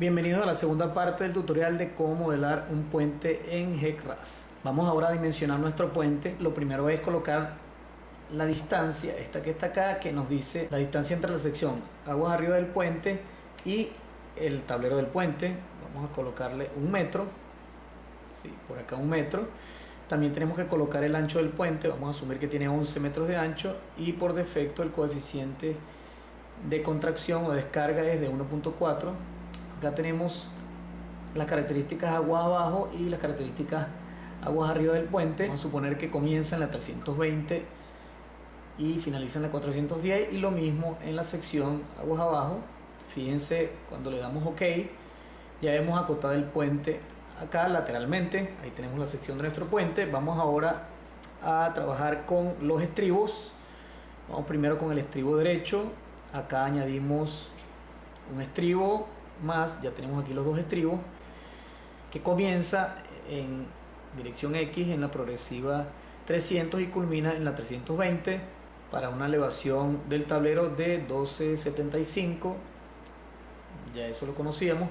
Bienvenidos a la segunda parte del tutorial de cómo modelar un puente en GECRAS. Vamos ahora a dimensionar nuestro puente. Lo primero es colocar la distancia, esta que está acá, que nos dice la distancia entre la sección aguas arriba del puente y el tablero del puente. Vamos a colocarle un metro, sí, por acá un metro. También tenemos que colocar el ancho del puente, vamos a asumir que tiene 11 metros de ancho y por defecto el coeficiente de contracción o descarga es de 1.4 acá tenemos las características aguas abajo y las características aguas arriba del puente. Vamos a suponer que comienza en la 320 y finaliza en la 410 y lo mismo en la sección aguas abajo. Fíjense cuando le damos ok ya hemos acotado el puente acá lateralmente. Ahí tenemos la sección de nuestro puente. Vamos ahora a trabajar con los estribos. Vamos primero con el estribo derecho. Acá añadimos un estribo más, ya tenemos aquí los dos estribos, que comienza en dirección X en la progresiva 300 y culmina en la 320 para una elevación del tablero de 1275 ya eso lo conocíamos.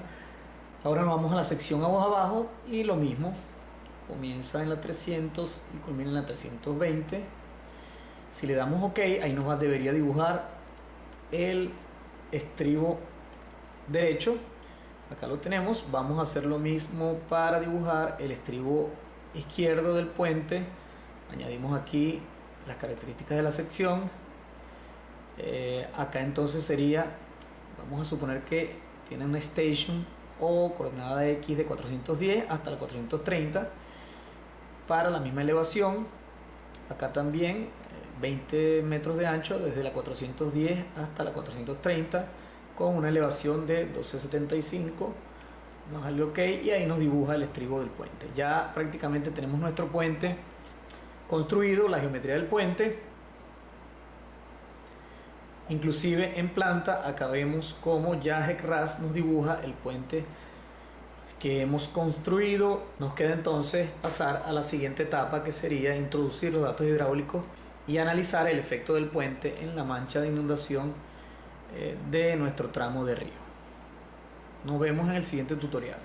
Ahora nos vamos a la sección abajo abajo y lo mismo. Comienza en la 300 y culmina en la 320 si le damos ok ahí nos va, debería dibujar el estribo derecho acá lo tenemos vamos a hacer lo mismo para dibujar el estribo izquierdo del puente. Añadimos aquí las características de la sección. Eh, acá entonces sería vamos a suponer que tiene una station o coordenada de x de 410 hasta la 430 para la misma elevación. Acá también 20 eh, metros de ancho desde la 410 hasta la 430 con una elevación de 12.75 nos sale ok y ahí nos dibuja el estribo del puente. Ya prácticamente tenemos nuestro puente construido la geometría del puente. Inclusive en planta acá vemos como ya HECRAS nos dibuja el puente que hemos construido. Nos queda entonces pasar a la siguiente etapa que sería introducir los datos hidráulicos y analizar el efecto del puente en la mancha de inundación de nuestro tramo de río. Nos vemos en el siguiente tutorial.